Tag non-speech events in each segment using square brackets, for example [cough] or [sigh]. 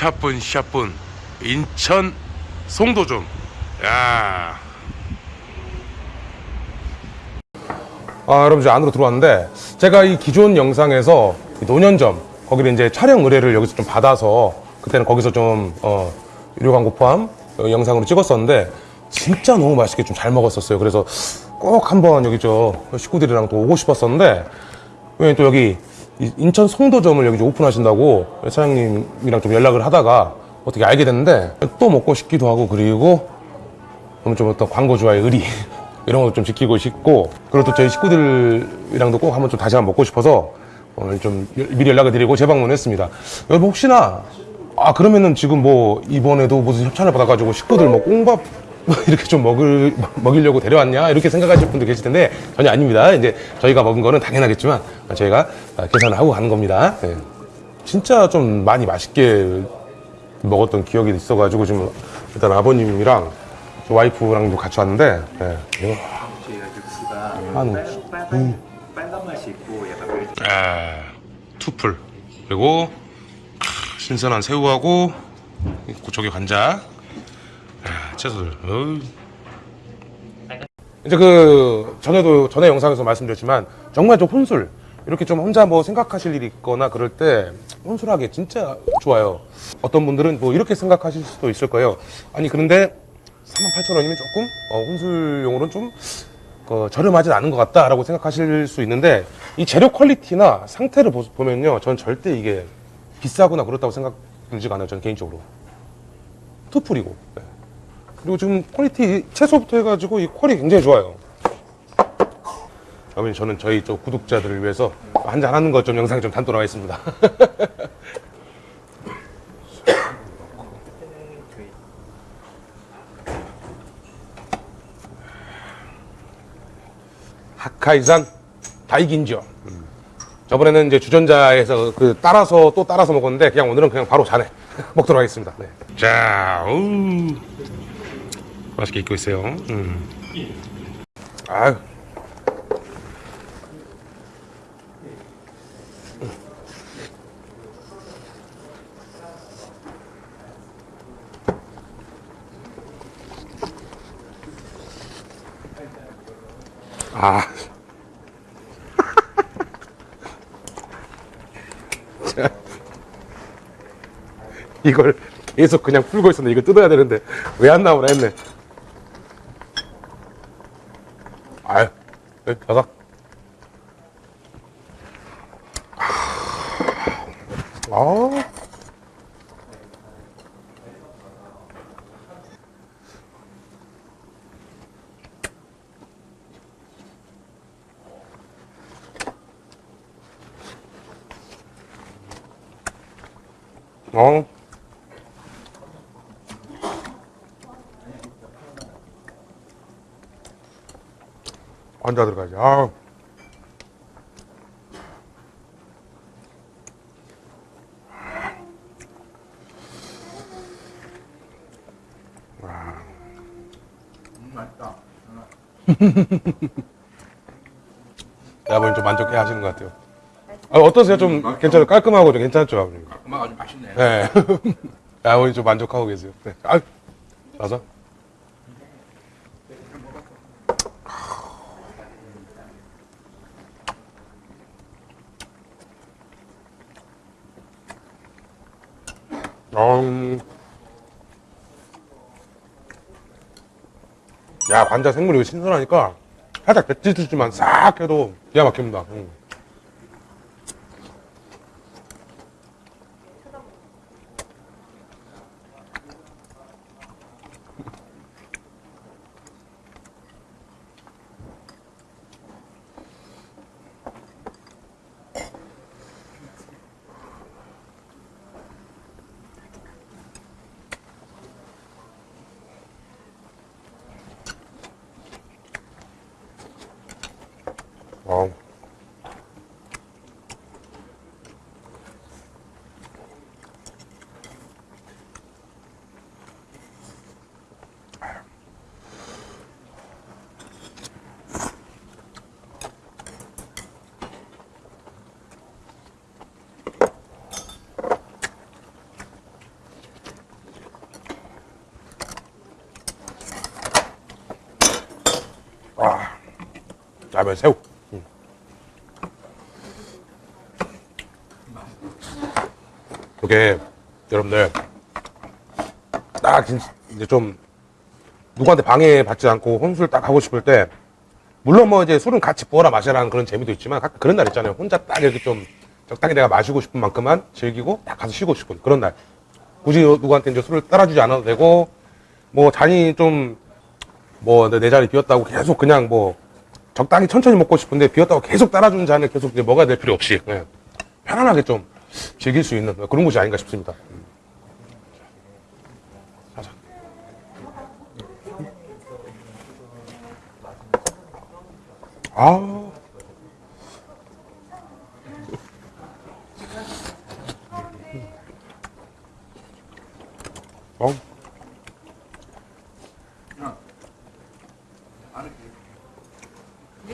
샤뿐 샤뿐 인천 송도점 야. 아 여러분 이제 안으로 들어왔는데 제가 이 기존 영상에서 이 노년점 거기를 이제 촬영 의뢰를 여기서 좀 받아서 그때는 거기서 좀 어, 유료 광고 포함 어, 영상으로 찍었었는데 진짜 너무 맛있게 좀 잘 먹었었어요. 그래서 꼭 한번 여기 저 식구들이랑 또 오고 싶었었는데 왜냐면 또 여기 이 인천 송도점을 여기 오픈하신다고 사장님이랑 좀 연락을 하다가 어떻게 알게 됐는데 또 먹고 싶기도 하고 그리고 좀 어떤 광고주와의 의리 [laughs] 이런 것도 좀 지키고 싶고 그리고 또 저희 식구들이랑도 꼭 한번 좀 다시 한번 먹고 싶어서 오늘 좀 여- 미리 연락을 드리고 재방문했습니다. 여러분 혹시나 아 그러면은 지금 뭐 이번에도 무슨 협찬을 받아가지고 식구들 뭐 꽁밥 이렇게 좀 먹을 먹이려고 데려왔냐 이렇게 생각하실 분도 계실 텐데 전혀 아닙니다. 이제 저희가 먹은 거는 당연하겠지만 저희가 계산을 하고 가는 겁니다. 예. 진짜 좀 많이 맛있게 먹었던 기억이 있어가지고 지금 일단 아버님이랑 와이프랑도 같이 왔는데 저희가 육수가 한- 빨, 빨간, 맛이 있고 약간 아, 투풀 그리고 크, 신선한 새우하고 이 고척의 관자 아, 채소들. 어이. 이제 그 전에도 전에 영상에서 말씀드렸지만 정말 좀 혼술 이렇게 좀 혼자 뭐 생각하실 일이 있거나 그럴 때 혼술하기 진짜 좋아요. 어떤 분들은 뭐 이렇게 생각하실 수도 있을 거예요. 아니 그런데 38,000원이면 조금 어, 혼술용으로는 좀 어, 저렴하진 않은 것 같다라고 생각하실 수 있는데 이 재료 퀄리티나 상태를 보, 보면요. 전 절대 이게 비싸거나 그렇다고 생각 들지가 않아요 저는 개인적으로. 투풀이고. 네. 그리고 지금 퀄리티 채소부터 해가지고 이 퀄이 굉장히 좋아요 어머니 저는 저희 저 구독자들을 위해서 한잔 하는 것 좀 영상 좀 담도록 하겠습니다 [laughs] 하카이산 다이긴죠. 저번에는 이제 주전자에서 그 따라서 또 따라서 먹었는데 그냥 오늘은 그냥 바로 잔에 [laughs] 먹도록 하겠습니다. 네. 자, 어우. 맛있게 익고 있어요. 음. 아유. 아. 자. [laughs] 이걸 계속 그냥 풀고 있었는데 이거 뜯어야 되는데 왜 안 나오나 했네. 아유, 여기 바닥. 아. 어. 앉아 들어가지. 아. 맛있다 아버님 좀 만족해 하시는 것 같아요. 아, 어떠세요? 좀 괜찮아요? 깔끔하고 좀 괜찮죠, 아버님? 엄마가 아주 맛있네 네. [laughs] 아버님 좀 만족하고 계세요. 네. 아, 맞아. 음. 야, 관자 생물이 신선하니까 살짝 배지듯이만 싹 해도 기가 막힙니다. 음. 다음에 새우. 음. 이게 여러분들 딱 진- 이제 좀 누구한테 방해받지 않고 혼술 딱 하고 싶을 때 물론 뭐 이제 술은 같이 부어라 마셔라는 그런 재미도 있지만 가끔 그런 날 있잖아요. 혼자 딱 이렇게 좀 적당히 내가 마시고 싶은 만큼만 즐기고 딱 가서 쉬고 싶은 그런 날. 굳이 누구한테 이제 술을 따라주지 않아도 되고 뭐 잔이 좀 뭐 내 자리 비었다고 계속 그냥 뭐 적당히 천천히 먹고 싶은데 비었다고 계속 따라주는 잔을 계속 이제 먹어야 될 필요 없이 예. 편안하게 좀 즐길 수 있는 그런 곳이 아닌가 싶습니다. 음. 자자. 아. 어.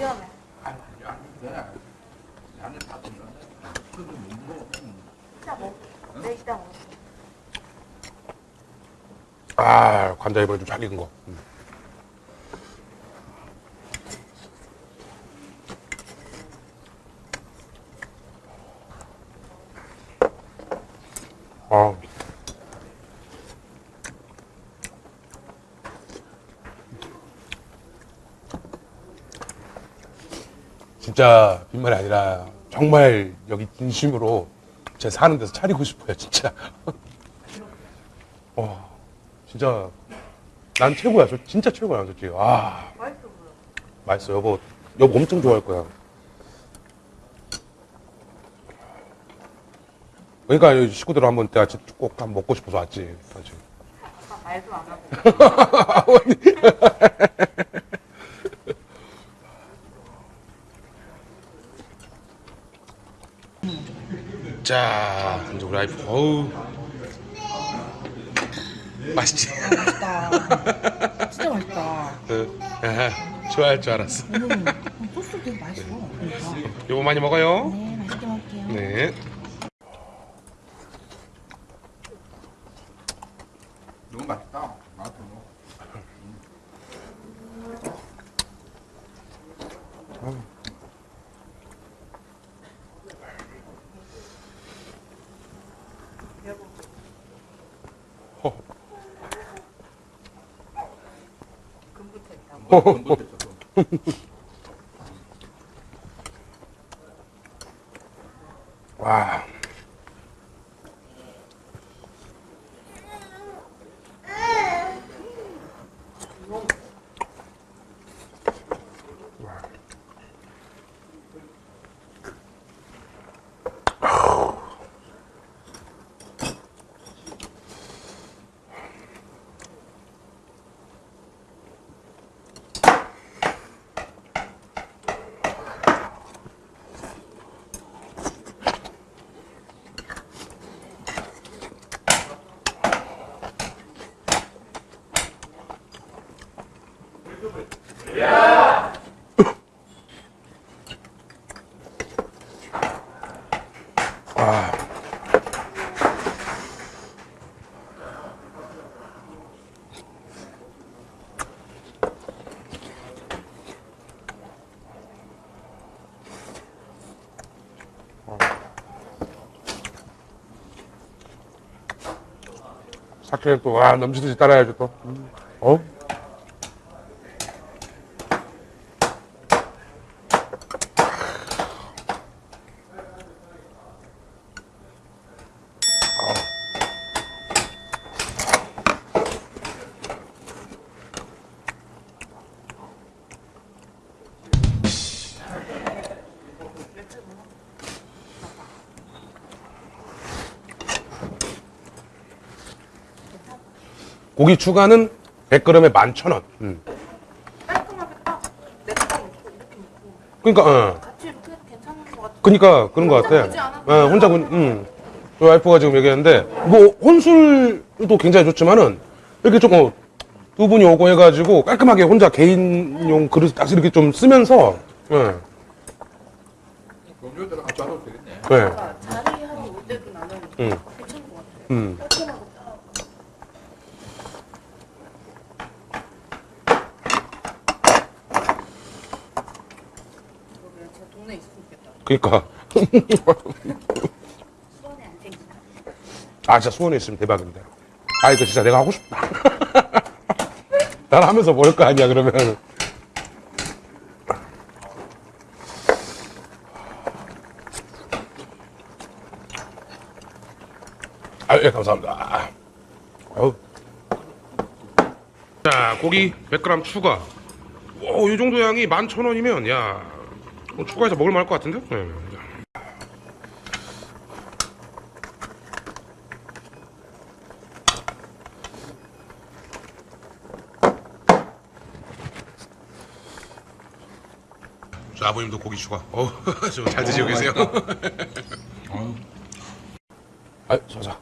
위험해. 이따 먹. 네 이따 먹. 아, 관자 이번에 좀잘 익은 거. 음. 아. 진짜 빈말이 아니라 정말 여기 진심으로 제 사는 데서 차리고 싶어요, 진짜. [laughs] 어, 진짜 난 최고야. 저 진짜 최고야, 솔직히. 아, 맛있어 보여. 맛있어. 여보, 여보 엄청 좋아할 거야. 그러니까 이 식구들 한번 내가 진짜 꼭 한번 먹고 싶어서 왔지. 그렇지. 아까 말도 안 하고. [laughs] 자, 이제 우리 와이프, 어우. 맛있지? 맛있다. [laughs] 진짜 맛있다. 그, 좋아할 줄 알았어. 음, 소스 되게 맛있어. 요거 많이 먹어요. 네, 맛있게 먹을게요. 네. 너무 맛있다. 맛있어. 금부터 있다고. 너무 맛있어. 와. 사케 또, 와, 넘치듯이 따라야죠, 또. 어? 고기 추가는 100g에 11,000원. 음. 깔끔하게 딱 이렇게 그러니까, 어. 같이 이렇게 해도 괜찮은 것 같아. 그니까 그런 것 같아. 예, 혼자 군, 음. 그 와이프가 지금 얘기했는데 뭐 혼술도 굉장히 좋지만은 이렇게 좀 어, 두 분이 오고 해가지고 깔끔하게 혼자 개인용 그릇 딱 이렇게 좀 쓰면서 예, 동료들 같이 와도 되겠네. 자리하러 올 때도 나는 음. 괜찮은 것 같아. 음. 깔끔하고 딱. 그니까. 아, 진짜 수원에 있으면 대박인데. 아, 이거 진짜 내가 하고 싶다. [laughs] 난 하면서 모를 거 아니야, 그러면. 아, 예, 감사합니다. 아, 아유. 자, 고기 100g 추가. 오, 이 정도 양이 11,000원이면, 야, 뭐 추가해서 먹을 만 할 것 같은데? 네. 저 아버님도 고기 추가. 어, 저잘 [laughs] 드시고 계세요. [laughs] 아, 자자.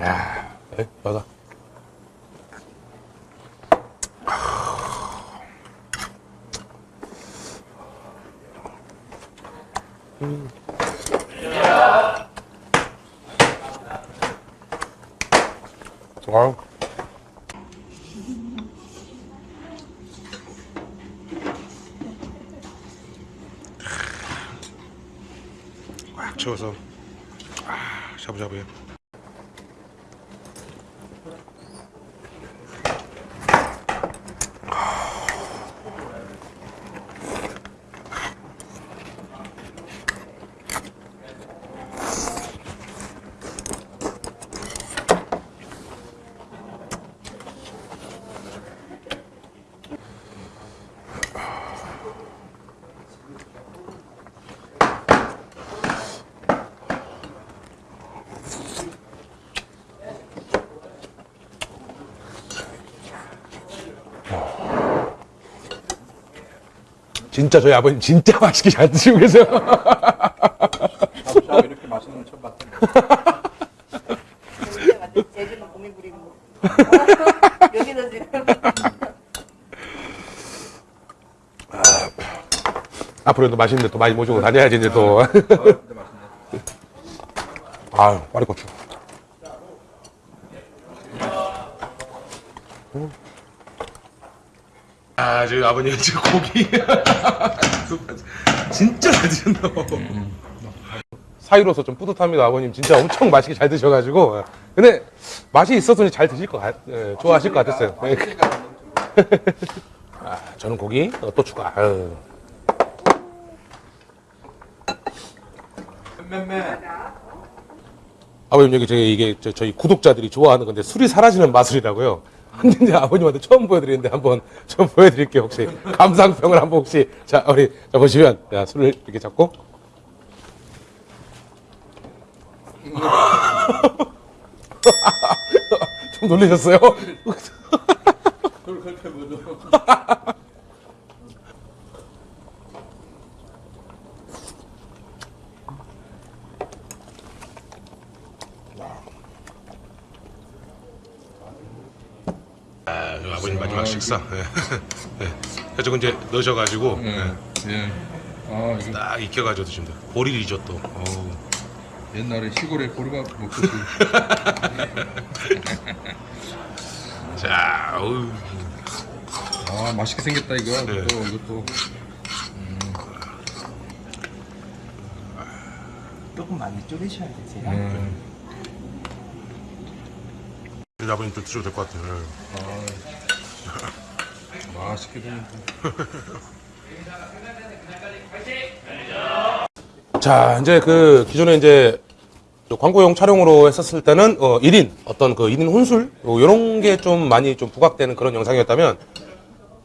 야, 에, 맞아. 와우. 꽉 채워서 아, 샤브샤브해. 진짜 저희 아버님 진짜 맛있게 잘 드시고 계세요. 샤브샤브 이렇게 맛있는 거 처음 봤다. 제주는 고민 부리고. 여기는 지금. 앞으로도 맛있는 데 또 많이 모시고 다녀야지 이제 또. 어, 근데 맛있네. 아유, 파리고추. 아, 저희 아버님 [laughs] 저 고기 진짜 잘 드신다. 사이로서 좀 뿌듯합니다. 아버님 진짜 엄청 맛있게 잘 드셔가지고. 근데 맛이 있었으니 잘 드실 것 같, 예, 좋아하실 것 같았어요. 예. 아, 저는 고기 어, 또 추가. 아유. 아버님 여기 저희 이게 저, 저희 구독자들이 좋아하는 건데 술이 사라지는 마술이라고요. 근데 아버님한테 처음 보여드리는데 한번 좀 보여드릴게요 혹시 감상평을 한번 혹시 자 우리 자 보시면 자 술을 이렇게 잡고 [laughs] 좀 놀라셨어요? 그걸 그렇게 보죠. [laughs] 마지막 식사. [laughs] 해적 이제 넣으셔가지고 예. 예. 아, 이거 딱 익혀가지고 드신다. 보리 리조또. 어우. 옛날에 시골에 보리밥 먹듯이. [laughs] 자, 어우. 아, 맛있게 생겼다 이거. 네. 또 이것도. 조금 많이 줄이셔야 되세요. 음. 아버님 좀 드셔도 될 것 같아요. [laughs] 맛있게 생겼다. [laughs] 자, 이제 그 기존에 이제 광고용 촬영으로 했었을 때는 어 1인 어떤 그 1인 혼술 이런 게 좀 많이 좀 부각되는 그런 영상이었다면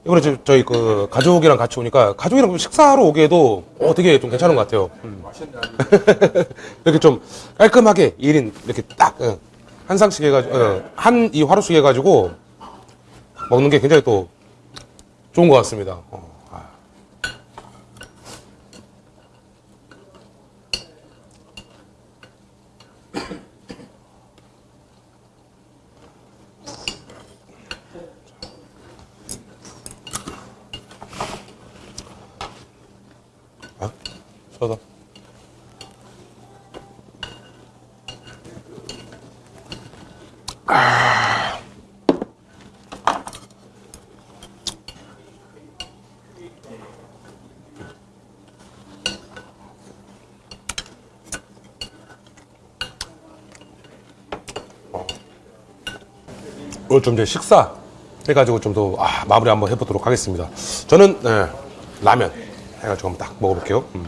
이번에 저- 저희 그 가족이랑 같이 오니까 가족이랑 식사하러 오기에도 어 되게 좀 괜찮은 것 같아요. 음. [laughs] 이렇게 좀 깔끔하게 1인 이렇게 딱 어, 한 상씩 해가지고 한이 화로씩 해가지고 먹는 게 굉장히 또 좋은 것 같습니다. 어. 아, 아 쏟아. 좀 이제 식사 해가지고 좀 더 아, 마무리 한번 해보도록 하겠습니다. 저는 네, 라면 해가지고 한번 딱 먹어볼게요. 음.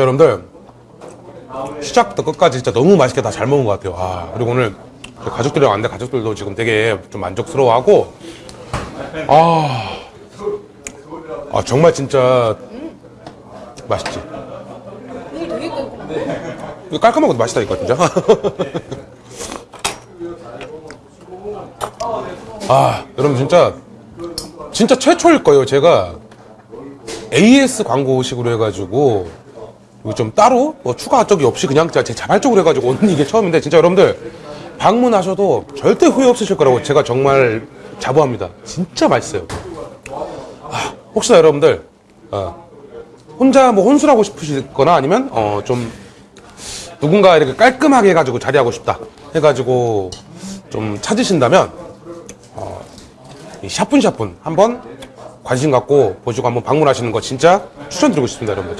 아, 진짜 여러분들 시작부터 끝까지 진짜 너무 맛있게 다 잘 먹은 것 같아요. 아, 그리고 오늘 가족들이랑 왔는데 가족들도 지금 되게 좀 만족스러워하고 아, 아 정말 진짜 맛있지. 이거 깔끔하고 맛있다니까 진짜. [laughs] 아, 여러분 진짜 진짜 최초일 거예요. 제가 AS 광고식으로 해가지고 이거 좀 따로 뭐 추가 적이 없이 그냥 진짜 제 자발적으로 해가지고 오는 [laughs] 이게 처음인데 진짜 여러분들 방문하셔도 절대 후회 없으실 거라고 제가 정말 자부합니다. 진짜 맛있어요. 아, 혹시나 여러분들 어, 혼자 뭐 혼술하고 싶으시거나 아니면 어, 좀 누군가 이렇게 깔끔하게 해가지고 자리하고 싶다 해가지고 좀 찾으신다면 어, 이 샤푼샤푼 한번 관심 갖고 보시고 한번 방문하시는 거 진짜 추천드리고 싶습니다 여러분들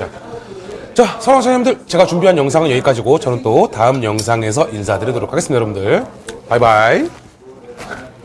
자 사랑자님들 제가 준비한 영상은 여기까지고 저는 또 다음 영상에서 인사드리도록 하겠습니다 여러분들. 바이바이.